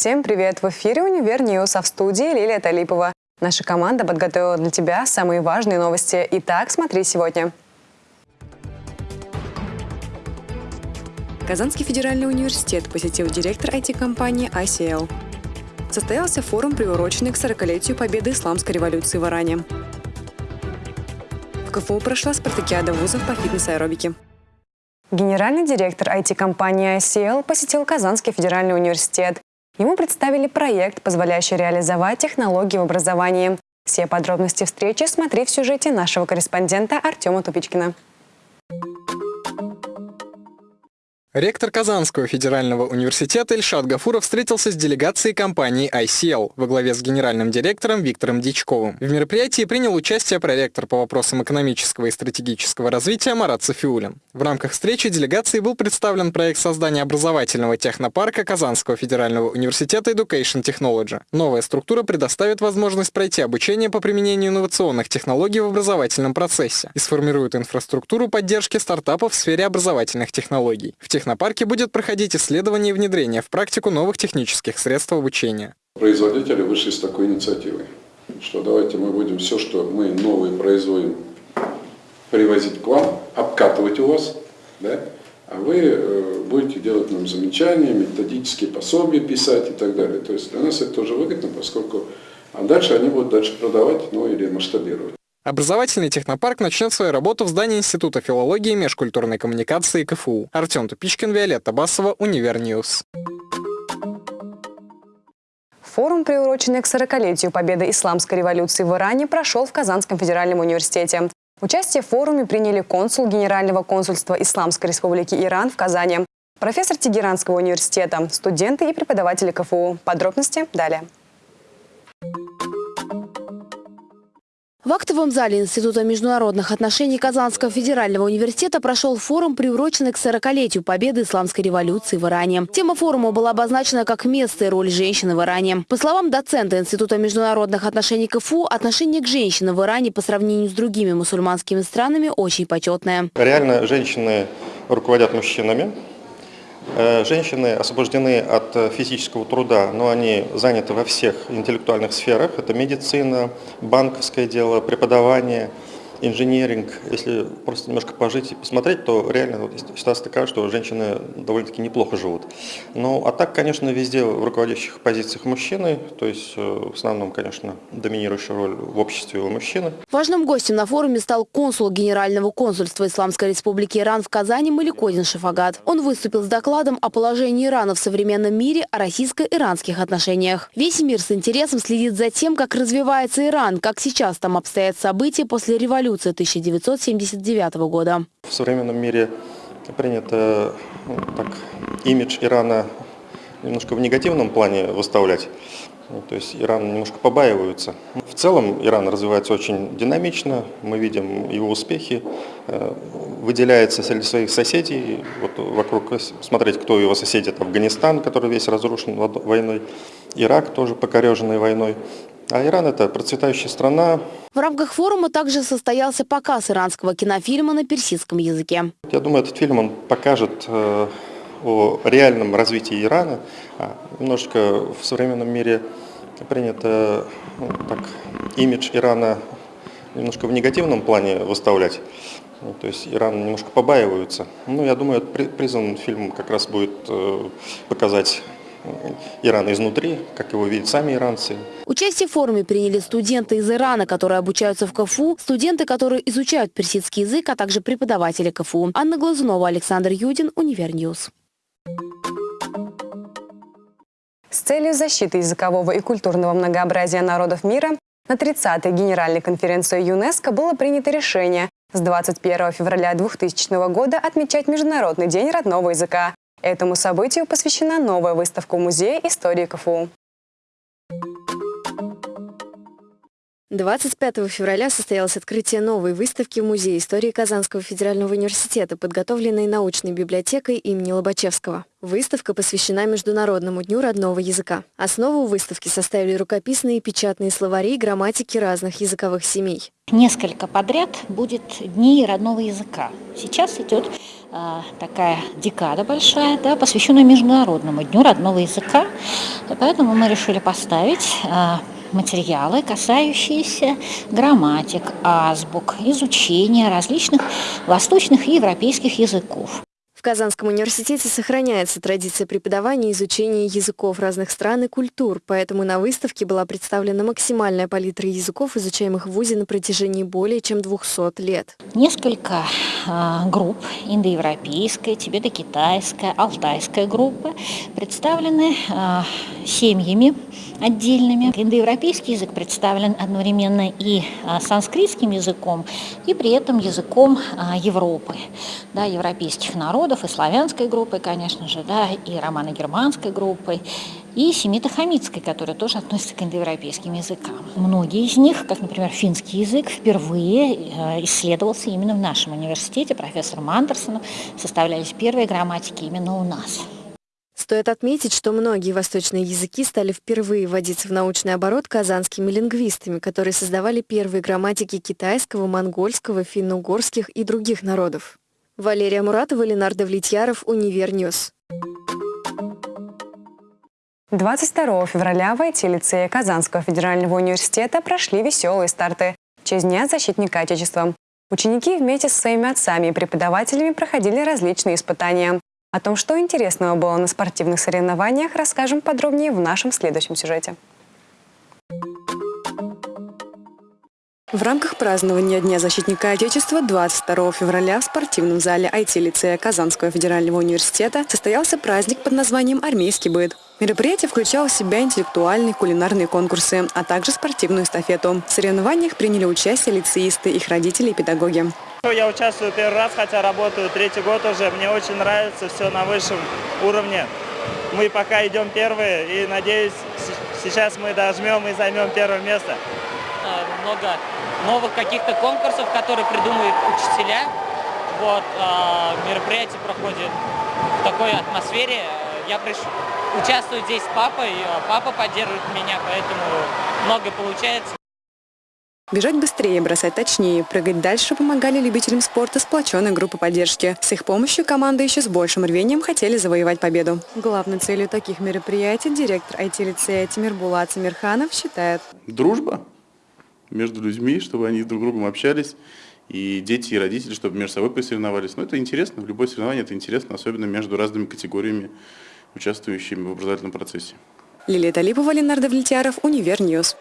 Всем привет! В эфире «Univer News», а в студии Лилия Талипова. Наша команда подготовила для тебя самые важные новости. Итак, смотри сегодня. Казанский федеральный университет посетил директор IT-компании ICL. Состоялся форум, приуроченный к 40-летию победы исламской революции в Иране. В КФУ прошла спартакиада вузов по фитнес-аэробике. Генеральный директор IT-компании ICL посетил Казанский федеральный университет. Ему представили проект, позволяющий реализовать технологии в образовании. Все подробности встречи смотри в сюжете нашего корреспондента Артема Тупичкина. Ректор Казанского федерального университета Ильшат Гафуров встретился с делегацией компании ICL во главе с генеральным директором Виктором Дичковым. В мероприятии принял участие проректор по вопросам экономического и стратегического развития Марат Софиулин. В рамках встречи делегации был представлен проект создания образовательного технопарка Казанского федерального университета Education Technology. Новая структура предоставит возможность пройти обучение по применению инновационных технологий в образовательном процессе и сформирует инфраструктуру поддержки стартапов в сфере образовательных технологий. В технопарке будет проходить исследование и внедрение в практику новых технических средств обучения. Производители вышли с такой инициативой, что давайте мы будем все, что мы новые производим, привозить к вам, обкатывать у вас, да? а вы э, будете делать нам замечания, методические пособия писать и так далее. То есть для нас это тоже выгодно, поскольку а дальше они будут дальше продавать, ну или масштабировать. Образовательный технопарк начнет свою работу в здании Института филологии и межкультурной коммуникации КФУ. Артем Тупичкин, Виолетта Басова, Univer News. Форум, приуроченный к 40-летию победы исламской революции в Иране, прошел в Казанском федеральном университете. Участие в форуме приняли консул Генерального консульства Исламской республики Иран в Казани, профессор Тегеранского университета, студенты и преподаватели КФУ. Подробности далее. В актовом зале Института международных отношений Казанского федерального университета прошел форум, приуроченный к 40-летию победы исламской революции в Иране. Тема форума была обозначена как место и роль женщины в Иране. По словам доцента Института международных отношений КФУ, отношение к женщинам в Иране по сравнению с другими мусульманскими странами очень почетное. Реально женщины руководят мужчинами, женщины освобождены от э, физического труда, но они заняты во всех интеллектуальных сферах. Это медицина, банковское дело, преподавание – инженеринг, если просто немножко пожить и посмотреть, то реально вот, ситуация такая, что женщины довольно-таки неплохо живут. Ну, а так, конечно, везде в руководящих позициях мужчины, то есть э, в основном, конечно, доминирующая роль в обществе у мужчины. Важным гостем на форуме стал консул Генерального консульства Исламской Республики Иран в Казани Маликодин Шафагат. Он выступил с докладом о положении Ирана в современном мире, о российско-иранских отношениях. Весь мир с интересом следит за тем, как развивается Иран, как сейчас там обстоят события после революции революции 1979 года. В современном мире принято ну, так, имидж Ирана немножко в негативном плане выставлять. Ну, то есть Иран немножко побаиваются. В целом Иран развивается очень динамично, мы видим его успехи, э, выделяется среди своих соседей, вот вокруг смотреть, кто его соседи, это Афганистан, который весь разрушен войной, Ирак тоже покореженный войной. А Иран – это процветающая страна. В рамках форума также состоялся показ иранского кинофильма на персидском языке. Я думаю, этот фильм он покажет э, о реальном развитии Ирана. А, немножко в современном мире принято ну, так, имидж Ирана немножко в негативном плане выставлять. Ну, то есть Иран немножко побаиваются. Ну, я думаю, призван фильм как раз будет э, показать Иран изнутри, как его видят сами иранцы. Участие в форуме приняли студенты из Ирана, которые обучаются в КФУ, студенты, которые изучают персидский язык, а также преподаватели КФУ. Анна Глазунова, Александр Юдин, Univer News. С целью защиты языкового и культурного многообразия народов мира на 30-й Генеральной конференции ЮНЕСКО было принято решение с 21 февраля 2000 года отмечать Международный день родного языка. Этому событию посвящена новая выставка в Музее истории КФУ. 25 февраля состоялось открытие новой выставки в Музее истории Казанского федерального университета, подготовленной научной библиотекой имени Лобачевского. Выставка посвящена Международному дню родного языка. Основу выставки составили рукописные и печатные словари и грамматики разных языковых семей. Несколько подряд будет Дни родного языка. Сейчас идет такая декада большая, да, посвященная Международному дню родного языка. Поэтому мы решили поставить а, материалы, касающиеся грамматик, азбук, изучения различных восточных и европейских языков. В Казанском университете сохраняется традиция преподавания и изучения языков разных стран и культур, поэтому на выставке была представлена максимальная палитра языков, изучаемых в ВУЗе на протяжении более чем 200 лет. Несколько э, групп, индоевропейская, тибето-китайская, алтайская группа, представлены э, семьями отдельными. Индоевропейский язык представлен одновременно и э, санскритским языком, и при этом языком э, Европы, да, европейских народов и славянской группой, конечно же, да, и романо-германской группой, и семито-хамитской, которая тоже относится к индоевропейским языкам. Многие из них, как, например, финский язык, впервые э, исследовался именно в нашем университете, профессором Андерсоном, составлялись первые грамматики именно у нас. Стоит отметить, что многие восточные языки стали впервые вводиться в научный оборот казанскими лингвистами, которые создавали первые грамматики китайского, монгольского, финно-угорских и других народов. Валерия Муратова, Ленар Давлетьяров, Univer News. 22 февраля в IT-лицее Казанского федерального университета прошли веселые старты в честь Дня защитника Отечества. Ученики вместе со своими отцами и преподавателями проходили различные испытания. О том, что интересного было на спортивных соревнованиях, расскажем подробнее в нашем следующем сюжете. В рамках празднования Дня защитника Отечества 22 февраля в спортивном зале IT-лицея Казанского федерального университета состоялся праздник под названием «Армейский быт». Мероприятие включало в себя интеллектуальные кулинарные конкурсы, а также спортивную эстафету. В соревнованиях приняли участие лицеисты, их родители и педагоги. Я участвую первый раз, хотя работаю третий год уже. Мне очень нравится все на высшем уровне. Мы пока идем первые и, надеюсь, сейчас мы дожмем и займем первое место. Много новых каких-то конкурсов, которые придумывают учителя. Вот, а, мероприятие проходит в такой атмосфере. Я пришел, участвую здесь с папой, а папа поддерживает меня, поэтому много получается. Бежать быстрее, бросать точнее, прыгать дальше помогали любителям спорта сплоченной группы поддержки. С их помощью команды еще с большим рвением хотели завоевать победу. Главной целью таких мероприятий директор IT-лицея Тимир Булат Самирханов считает. Дружба между людьми, чтобы они друг с другом общались, и дети, и родители, чтобы между собой посоревновались. Но это интересно, в любое соревнование это интересно, особенно между разными категориями, участвующими в образовательном процессе. Лилия Талипова, Ленар Давлетьяров, Univer News.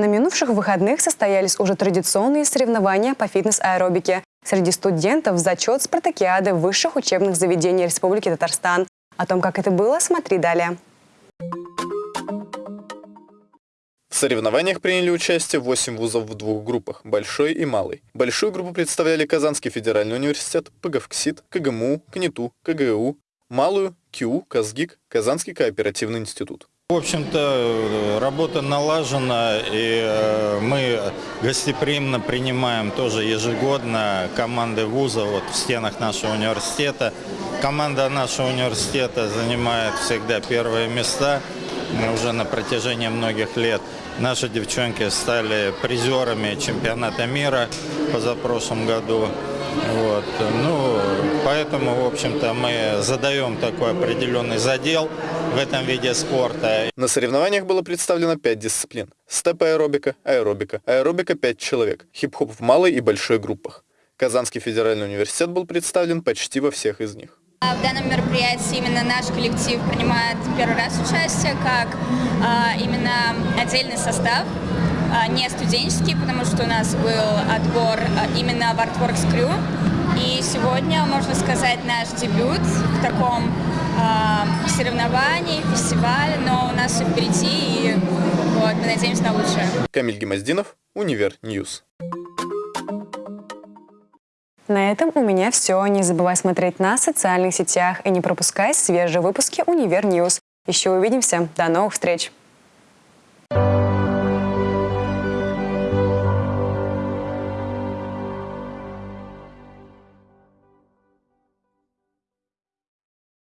На минувших выходных состоялись уже традиционные соревнования по фитнес-аэробике. Среди студентов зачет спартакиады высших учебных заведений Республики Татарстан. О том, как это было, смотри далее. соревнованиях приняли участие 8 вузов в двух группах – большой и малой. Большую группу представляли Казанский федеральный университет, ПГАФКСиТ, КГМУ, КНИТУ, КГУ, малую – КИУ, Казгик, Казанский кооперативный институт. В общем-то, работа налажена, и э, мы гостеприимно принимаем тоже ежегодно команды вуза вот в стенах нашего университета. Команда нашего университета занимает всегда первые места уже на протяжении многих лет. Наши девчонки стали призерами чемпионата мира позапрошлом году. Вот. Ну, поэтому, в общем-то, мы задаем такой определенный задел в этом виде спорта. На соревнованиях было представлено пять дисциплин. Степ-аэробика, аэробика, аэробика 5 человек, хип-хоп в малой и большой группах. Казанский федеральный университет был представлен почти во всех из них. А в данном мероприятии именно наш коллектив принимает первый раз участие, как а, именно отдельный состав, не студенческий, потому что у нас был отбор а, именно в Artworks Crew. И сегодня, можно сказать, наш дебют в таком а, соревновании, фестивале, но у нас все впереди, и вот, мы надеемся на лучшее. Камиль Гемоздинов, Univer News. На этом у меня все. Не забывай смотреть нас в социальных сетях и не пропускай свежие выпуски Univer News. Еще увидимся. До новых встреч! Thank you